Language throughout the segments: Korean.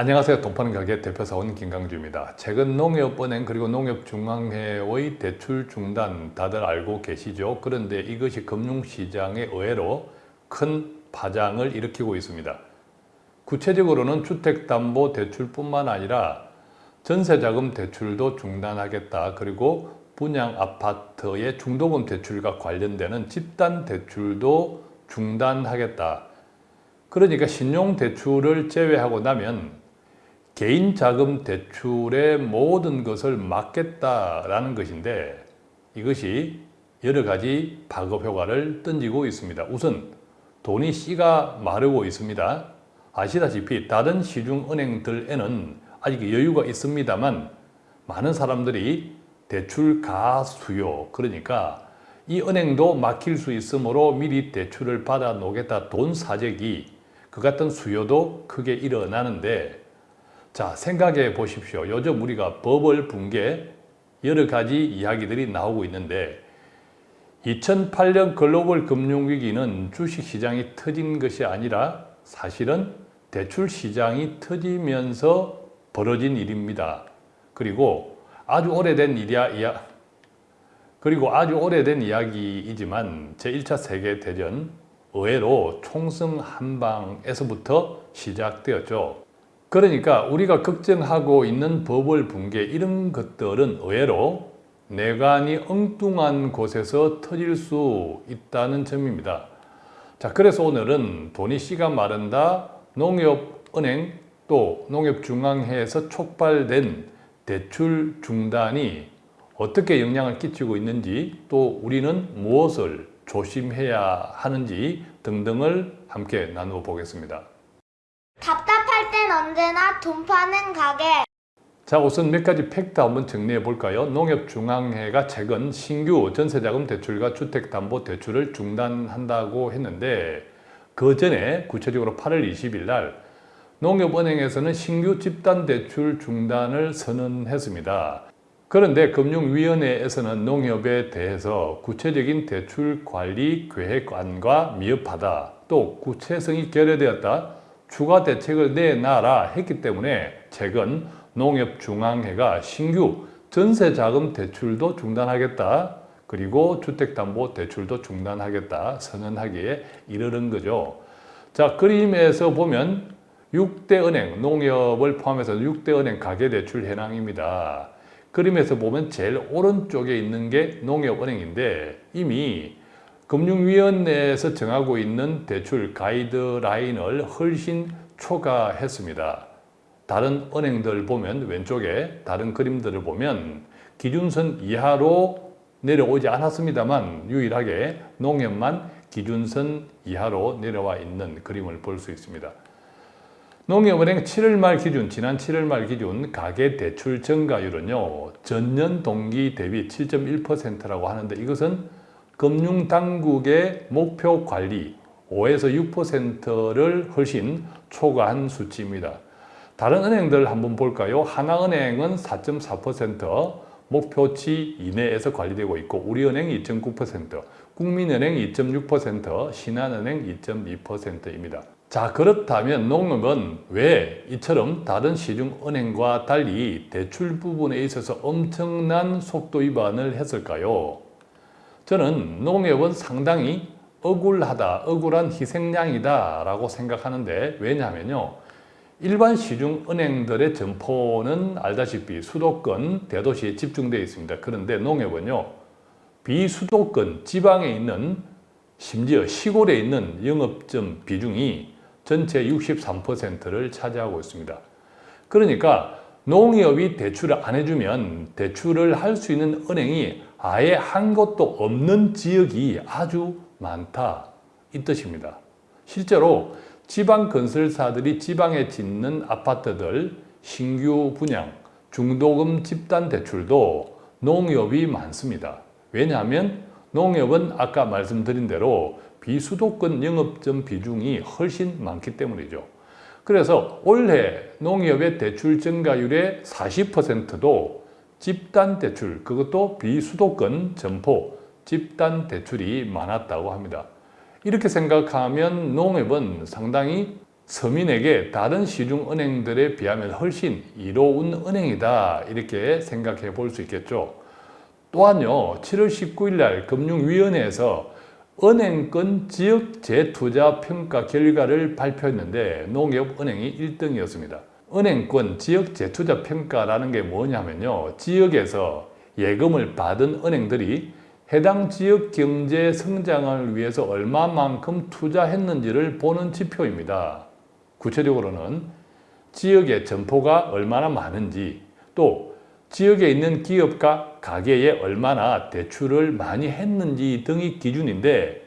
안녕하세요. 돈파는 가게 대표사원 김강주입니다. 최근 농협은행 그리고 농협중앙회의 대출 중단 다들 알고 계시죠? 그런데 이것이 금융시장에 의외로 큰 파장을 일으키고 있습니다. 구체적으로는 주택담보대출뿐만 아니라 전세자금 대출도 중단하겠다. 그리고 분양 아파트의 중도금 대출과 관련되는 집단 대출도 중단하겠다. 그러니까 신용대출을 제외하고 나면 개인 자금 대출의 모든 것을 막겠다라는 것인데 이것이 여러 가지 파급 효과를 던지고 있습니다. 우선 돈이 씨가 마르고 있습니다. 아시다시피 다른 시중은행들에는 아직 여유가 있습니다만 많은 사람들이 대출 가수요 그러니까 이 은행도 막힐 수 있으므로 미리 대출을 받아 놓겠다 돈 사재기 그 같은 수요도 크게 일어나는데 자 생각해 보십시오. 요즘 우리가 버블 붕괴 여러 가지 이야기들이 나오고 있는데 2008년 글로벌 금융위기는 주식시장이 터진 것이 아니라 사실은 대출시장이 터지면서 벌어진 일입니다. 그리고 아주 오래된 일이야, 이야, 그리고 아주 오래된 이야기이지만 제1차 세계대전 의외로 총성 한방에서부터 시작되었죠. 그러니까 우리가 걱정하고 있는 버블 붕괴 이런 것들은 의외로 내관이 엉뚱한 곳에서 터질 수 있다는 점입니다. 자, 그래서 오늘은 돈이 씨가 마른다, 농협은행 또 농협중앙회에서 촉발된 대출 중단이 어떻게 영향을 끼치고 있는지 또 우리는 무엇을 조심해야 하는지 등등을 함께 나누어 보겠습니다. 땐 언제나 돈 파는 가게. 자 우선 몇 가지 팩트 한번 정리해 볼까요? 농협중앙회가 최근 신규 전세자금 대출과 주택담보대출을 중단한다고 했는데 그 전에 구체적으로 8월 20일 날 농협은행에서는 신규 집단대출 중단을 선언했습니다. 그런데 금융위원회에서는 농협에 대해서 구체적인 대출 관리 계획안과 미흡하다 또 구체성이 결여되었다 추가 대책을 내놔라 했기 때문에 최근 농협중앙회가 신규 전세자금 대출도 중단하겠다 그리고 주택담보대출도 중단하겠다 선언하기에 이르는 거죠. 자 그림에서 보면 6대 은행, 농협을 포함해서 6대 은행 가계대출 현황입니다. 그림에서 보면 제일 오른쪽에 있는 게 농협은행인데 이미 금융위원회에서 정하고 있는 대출 가이드라인을 훨씬 초과했습니다. 다른 은행들 보면 왼쪽에 다른 그림들을 보면 기준선 이하로 내려오지 않았습니다만 유일하게 농협만 기준선 이하로 내려와 있는 그림을 볼 수 있습니다. 농협은행 7월 말 기준, 지난 7월 말 기준 가계대출 증가율은요. 전년 동기 대비 7.1%라고 하는데 이것은 금융당국의 목표 관리 5에서 6%를 훨씬 초과한 수치입니다. 다른 은행들 한번 볼까요? 하나은행은 4.4% 목표치 이내에서 관리되고 있고 우리은행 2.9%, 국민은행 2.6%, 신한은행 2.2%입니다. 자 그렇다면 농협은 왜 이처럼 다른 시중은행과 달리 대출 부분에 있어서 엄청난 속도 위반을 했을까요? 저는 농협은 상당히 억울하다, 억울한 희생양이다 라고 생각하는데 왜냐하면요. 일반 시중 은행들의 점포는 알다시피 수도권 대도시에 집중되어 있습니다. 그런데 농협은요. 비수도권 지방에 있는 심지어 시골에 있는 영업점 비중이 전체 63%를 차지하고 있습니다. 그러니까 농협이 대출을 안 해주면 대출을 할 수 있는 은행이 아예 한 곳도 없는 지역이 아주 많다 이 뜻입니다. 실제로 지방 건설사들이 지방에 짓는 아파트들 신규 분양, 중도금 집단 대출도 농협이 많습니다. 왜냐하면 농협은 아까 말씀드린 대로 비수도권 영업점 비중이 훨씬 많기 때문이죠. 그래서 올해 농협의 대출 증가율의 40%도 집단 대출, 그것도 비수도권 점포 집단 대출이 많았다고 합니다. 이렇게 생각하면 농협은 상당히 서민에게 다른 시중 은행들에 비하면 훨씬 이로운 은행이다 이렇게 생각해 볼 수 있겠죠. 또한요 7월 19일 날 금융위원회에서 은행권 지역 재투자 평가 결과를 발표했는데 농협은행이 1등이었습니다. 은행권 지역 재투자 평가라는 게 뭐냐면요. 지역에서 예금을 받은 은행들이 해당 지역 경제 성장을 위해서 얼마만큼 투자했는지를 보는 지표입니다. 구체적으로는 지역의 점포가 얼마나 많은지 또 지역에 있는 기업과 가게에 얼마나 대출을 많이 했는지 등이 기준인데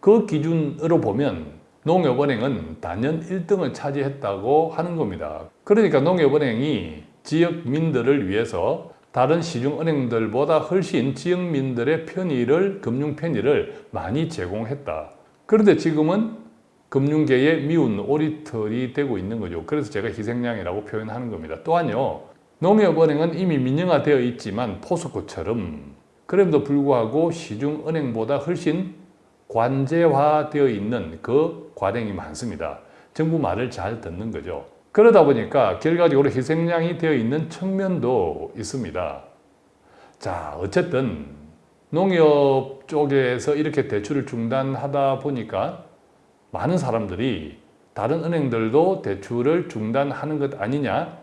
그 기준으로 보면 농협은행은 단연 1등을 차지했다고 하는 겁니다. 그러니까 농협은행이 지역민들을 위해서 다른 시중은행들보다 훨씬 지역민들의 편의를, 금융 편의를 많이 제공했다. 그런데 지금은 금융계의 미운 오리털이 되고 있는 거죠. 그래서 제가 희생양이라고 표현하는 겁니다. 또한요, 농협은행은 이미 민영화되어 있지만 포스코처럼 그럼에도 불구하고 시중은행보다 훨씬 관제화되어 있는 그 과정이 많습니다. 정부 말을 잘 듣는 거죠. 그러다 보니까 결과적으로 희생양이 되어 있는 측면도 있습니다. 자, 어쨌든 농협 쪽에서 이렇게 대출을 중단하다 보니까 많은 사람들이 다른 은행들도 대출을 중단하는 것 아니냐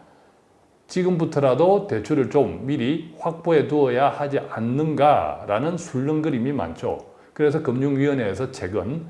지금부터라도 대출을 좀 미리 확보해 두어야 하지 않는가라는 술렁거림이 많죠. 그래서 금융위원회에서 최근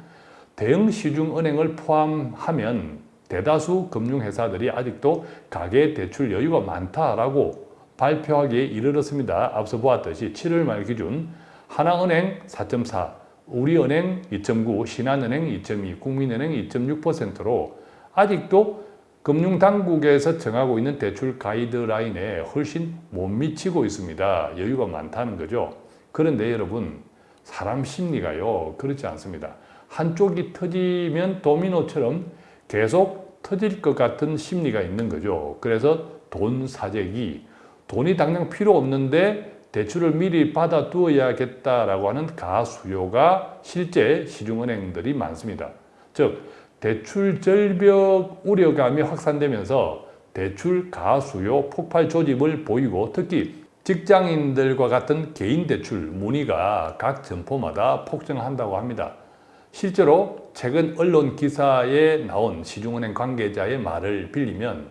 대형 시중은행을 포함하면 대다수 금융회사들이 아직도 가계 대출 여유가 많다라고 발표하기에 이르렀습니다. 앞서 보았듯이 7월 말 기준 하나은행 4.4, 우리은행 2.9, 신한은행 2.2, 국민은행 2.6%로 아직도 금융당국에서 정하고 있는 대출 가이드라인에 훨씬 못 미치고 있습니다. 여유가 많다는 거죠. 그런데 여러분 사람 심리가요 그렇지 않습니다. 한쪽이 터지면 도미노처럼 계속 터질 것 같은 심리가 있는 거죠. 그래서 돈 사재기, 돈이 당장 필요 없는데 대출을 미리 받아 두어야겠다라고 하는 가수요가 실제 시중은행들이 많습니다. 즉 대출 절벽 우려감이 확산되면서 대출 가수요 폭발 조짐을 보이고 특히 직장인들과 같은 개인 대출 문의가 각 점포마다 폭증한다고 합니다. 실제로 최근 언론 기사에 나온 시중은행 관계자의 말을 빌리면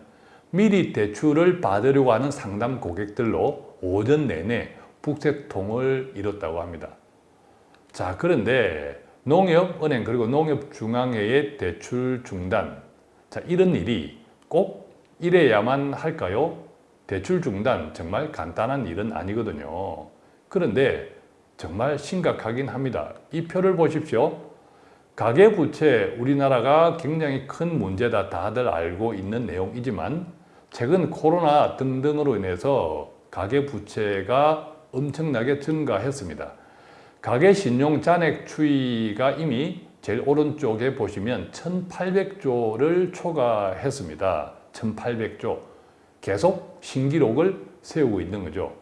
미리 대출을 받으려고 하는 상담 고객들로 오전 내내 북새통을 이뤘다고 합니다. 자 그런데 농협은행 그리고 농협중앙회의 대출 중단 자 이런 일이 꼭 이래야만 할까요? 대출 중단 정말 간단한 일은 아니거든요. 그런데 정말 심각하긴 합니다. 이 표를 보십시오. 가계부채 우리나라가 굉장히 큰 문제다 다들 알고 있는 내용이지만 최근 코로나 등등으로 인해서 가계부채가 엄청나게 증가했습니다. 가계신용 잔액 추이가 이미 제일 오른쪽에 보시면 1800조를 초과했습니다. 1800조. 계속 신기록을 세우고 있는 거죠.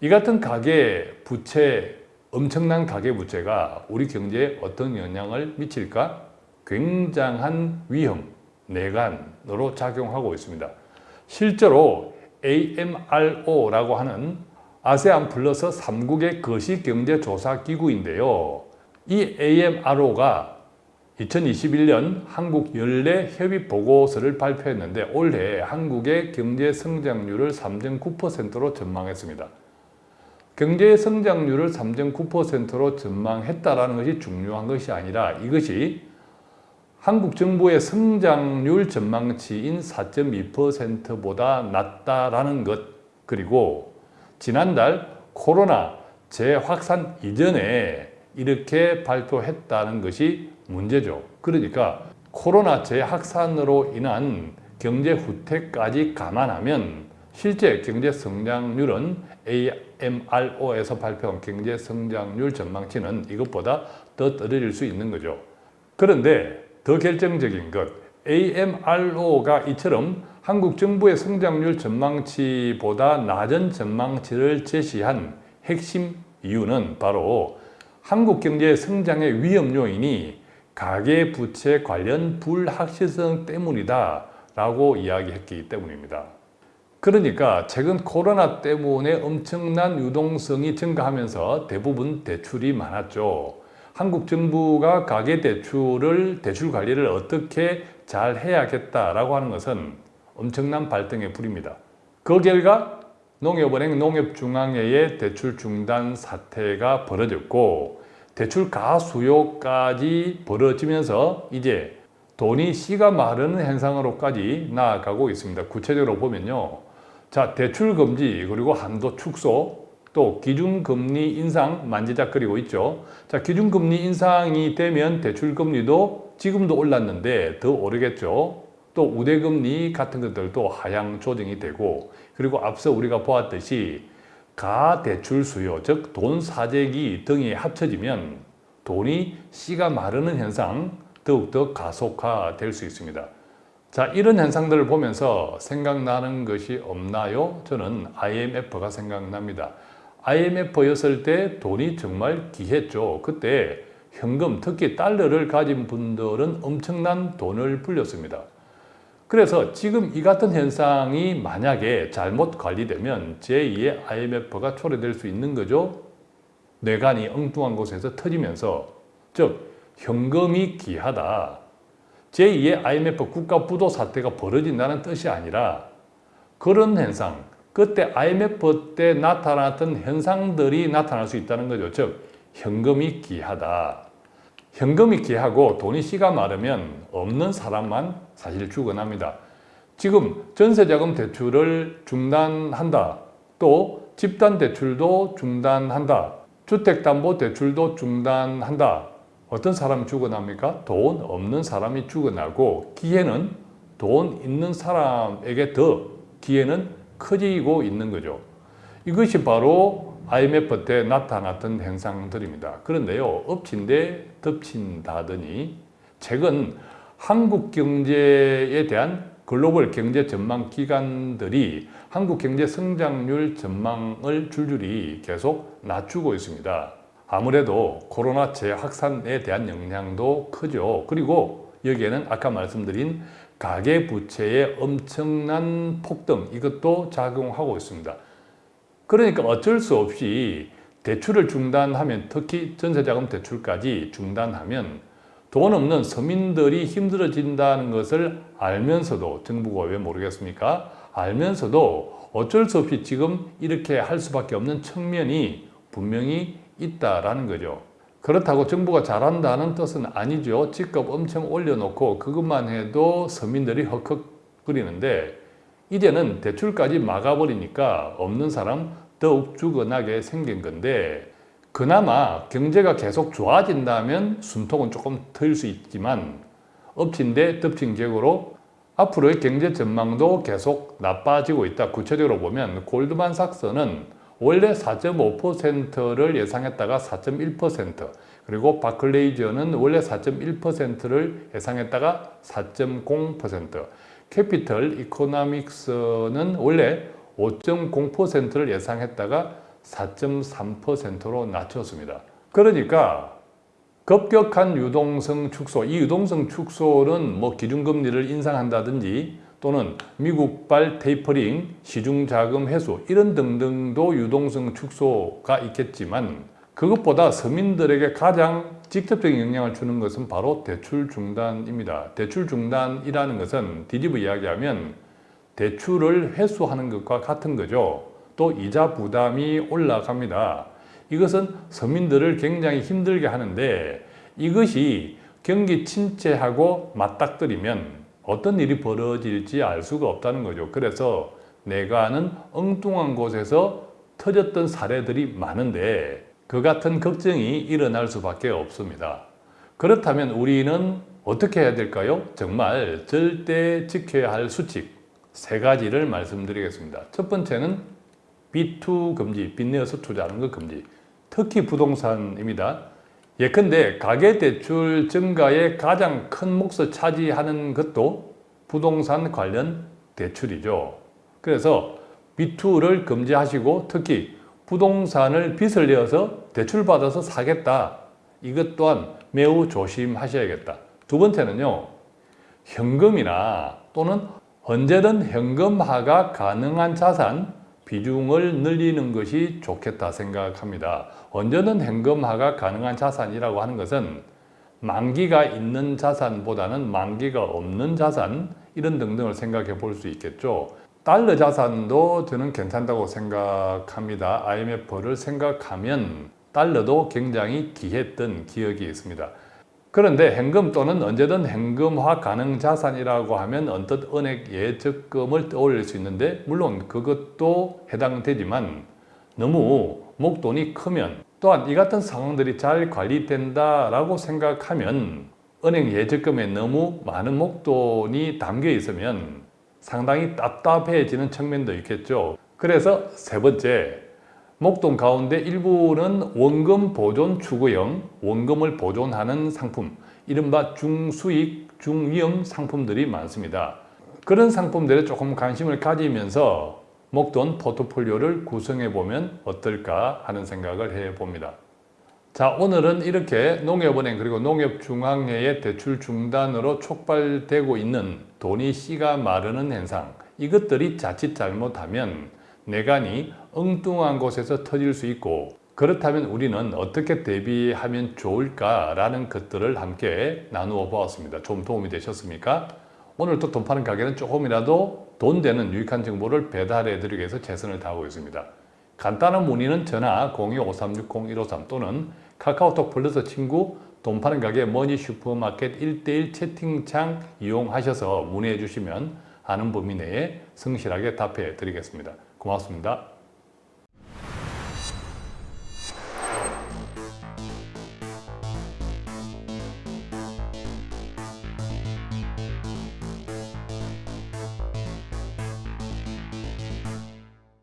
이 같은 가계 부채, 엄청난 가계 부채가 우리 경제에 어떤 영향을 미칠까? 굉장한 위험, 내관으로 작용하고 있습니다. 실제로 AMRO라고 하는 아세안 플러스 3국의 거시경제조사기구인데요. 이 AMRO가 2021년 한국 연례 협의 보고서를 발표했는데 올해 한국의 경제 성장률을 3.9%로 전망했습니다. 경제 성장률을 3.9%로 전망했다라는 것이 중요한 것이 아니라 이것이 한국 정부의 성장률 전망치인 4.2%보다 낮다라는 것 그리고 지난달 코로나 재확산 이전에 이렇게 발표했다는 것이 문제죠. 그러니까 코로나 재확산으로 인한 경제 후퇴까지 감안하면 실제 경제 성장률은 AMRO에서 발표한 경제 성장률 전망치는 이것보다 더 떨어질 수 있는 거죠. 그런데 더 결정적인 것 AMRO가 이처럼 한국 정부의 성장률 전망치보다 낮은 전망치를 제시한 핵심 이유는 바로 한국 경제의 성장의 위험 요인이 가계 부채 관련 불확실성 때문이다 라고 이야기했기 때문입니다. 그러니까 최근 코로나 때문에 엄청난 유동성이 증가하면서 대부분 대출이 많았죠. 한국 정부가 가계 대출을 대출 관리를 어떻게 잘 해야겠다라고 하는 것은 엄청난 발등의 불입니다. 그 결과 농협은행 농협중앙회의 대출 중단 사태가 벌어졌고 대출 가 수요까지 벌어지면서 이제 돈이 씨가 마르는 현상으로까지 나아가고 있습니다. 구체적으로 보면요. 자, 대출 금지 그리고 한도 축소 또 기준금리 인상 만지작거리고 있죠. 자, 기준금리 인상이 되면 대출금리도 지금도 올랐는데 더 오르겠죠. 또 우대금리 같은 것들도 하향 조정이 되고 그리고 앞서 우리가 보았듯이 가대출 수요, 즉 돈 사재기 등이 합쳐지면 돈이 씨가 마르는 현상 더욱더 가속화될 수 있습니다. 자, 이런 현상들을 보면서 생각나는 것이 없나요? 저는 IMF가 생각납니다. IMF였을 때 돈이 정말 귀했죠. 그때 현금, 특히 달러를 가진 분들은 엄청난 돈을 불렸습니다. 그래서 지금 이 같은 현상이 만약에 잘못 관리되면 제2의 IMF가 초래될 수 있는 거죠. 뇌관이 엉뚱한 곳에서 터지면서 즉 현금이 귀하다. 제2의 IMF 국가 부도 사태가 벌어진다는 뜻이 아니라 그런 현상, 그때 IMF 때 나타났던 현상들이 나타날 수 있다는 거죠. 즉 현금이 귀하다. 현금이 귀하고 돈이 씨가 마르면 없는 사람만 사실 죽어납니다. 지금 전세자금 대출을 중단한다. 또 집단 대출도 중단한다. 주택담보대출도 중단한다. 어떤 사람이 죽어납니까? 돈 없는 사람이 죽어나고 기회는 돈 있는 사람에게 더 기회는 커지고 있는 거죠. 이것이 바로 IMF 때 나타났던 현상들입니다. 그런데요, 엎친데 덮친다더니 최근 한국 경제에 대한 글로벌 경제 전망 기관들이 한국 경제 성장률 전망을 줄줄이 계속 낮추고 있습니다. 아무래도 코로나 재확산에 대한 영향도 크죠. 그리고 여기에는 아까 말씀드린 가계 부채의 엄청난 폭등 이것도 작용하고 있습니다. 그러니까 어쩔 수 없이 대출을 중단하면 특히 전세자금 대출까지 중단하면 돈 없는 서민들이 힘들어진다는 것을 알면서도 정부가 왜 모르겠습니까? 알면서도 어쩔 수 없이 지금 이렇게 할 수밖에 없는 측면이 분명히 있다라는 거죠. 그렇다고 정부가 잘한다는 뜻은 아니죠. 집값 엄청 올려놓고 그것만 해도 서민들이 헉헉거리는데 이제는 대출까지 막아버리니까 없는 사람 더욱 죽어나게 생긴 건데 그나마 경제가 계속 좋아진다면 숨통은 조금 트일 수 있지만 엎친 데 덮친 격으로 앞으로의 경제 전망도 계속 나빠지고 있다. 구체적으로 보면 골드만삭스는 원래 4.5%를 예상했다가 4.1% 그리고 바클레이저는 원래 4.1%를 예상했다가 4.0% 캐피털 이코노믹스는 원래 5.0%를 예상했다가 4.3%로 낮췄습니다. 그러니까 급격한 유동성 축소, 이 유동성 축소는 뭐 기준금리를 인상한다든지 또는 미국발 테이퍼링, 시중자금 회수 이런 등등도 유동성 축소가 있겠지만 그것보다 서민들에게 가장 직접적인 영향을 주는 것은 바로 대출 중단입니다. 대출 중단이라는 것은 뒤집어 이야기하면 대출을 회수하는 것과 같은 거죠. 또 이자 부담이 올라갑니다. 이것은 서민들을 굉장히 힘들게 하는데 이것이 경기 침체하고 맞닥뜨리면 어떤 일이 벌어질지 알 수가 없다는 거죠. 그래서 내가 아는 엉뚱한 곳에서 터졌던 사례들이 많은데 그 같은 걱정이 일어날 수밖에 없습니다. 그렇다면 우리는 어떻게 해야 될까요? 정말 절대 지켜야 할 수칙 세 가지를 말씀드리겠습니다. 첫 번째는 B2 금지, 빚내어서 투자하는 것 금지. 특히 부동산입니다. 예컨대 가계대출 증가의 가장 큰 몫을 차지하는 것도 부동산 관련 대출이죠. 그래서 B2를 금지하시고 특히 부동산을 빚을 내어서 대출받아서 사겠다. 이것 또한 매우 조심하셔야겠다. 두 번째는요. 현금이나 또는 언제든 현금화가 가능한 자산 비중을 늘리는 것이 좋겠다 생각합니다. 언제든 현금화가 가능한 자산이라고 하는 것은 만기가 있는 자산보다는 만기가 없는 자산 이런 등등을 생각해 볼 수 있겠죠. 달러 자산도 저는 괜찮다고 생각합니다. IMF를 생각하면 달러도 굉장히 귀했던 기억이 있습니다. 그런데 현금 또는 언제든 현금화 가능 자산이라고 하면 언뜻 은행 예적금을 떠올릴 수 있는데 물론 그것도 해당되지만 너무 목돈이 크면 또한 이 같은 상황들이 잘 관리된다라고 생각하면 은행 예적금에 너무 많은 목돈이 담겨 있으면 상당히 답답해지는 측면도 있겠죠. 그래서 세 번째, 목돈 가운데 일부는 원금 보존 추구형, 원금을 보존하는 상품, 이른바 중수익, 중위험 상품들이 많습니다. 그런 상품들에 조금 관심을 가지면서 목돈 포트폴리오를 구성해 보면 어떨까 하는 생각을 해 봅니다. 자, 오늘은 이렇게 농협은행 그리고 농협중앙회의 대출 중단으로 촉발되고 있는 돈이 씨가 마르는 현상, 이것들이 자칫 잘못하면 내간이 엉뚱한 곳에서 터질 수 있고 그렇다면 우리는 어떻게 대비하면 좋을까라는 것들을 함께 나누어 보았습니다. 좀 도움이 되셨습니까? 오늘 또돈 파는 가게는 조금이라도 돈 되는 유익한 정보를 배달해 드리기 위해서 최선을 다하고 있습니다. 간단한 문의는 전화 02-5360-153 또는 카카오톡 플러스 친구 돈 파는 가게 머니 슈퍼마켓 1대1 채팅창 이용하셔서 문의해 주시면 아는 범위 내에 성실하게 답해 드리겠습니다. 고맙습니다.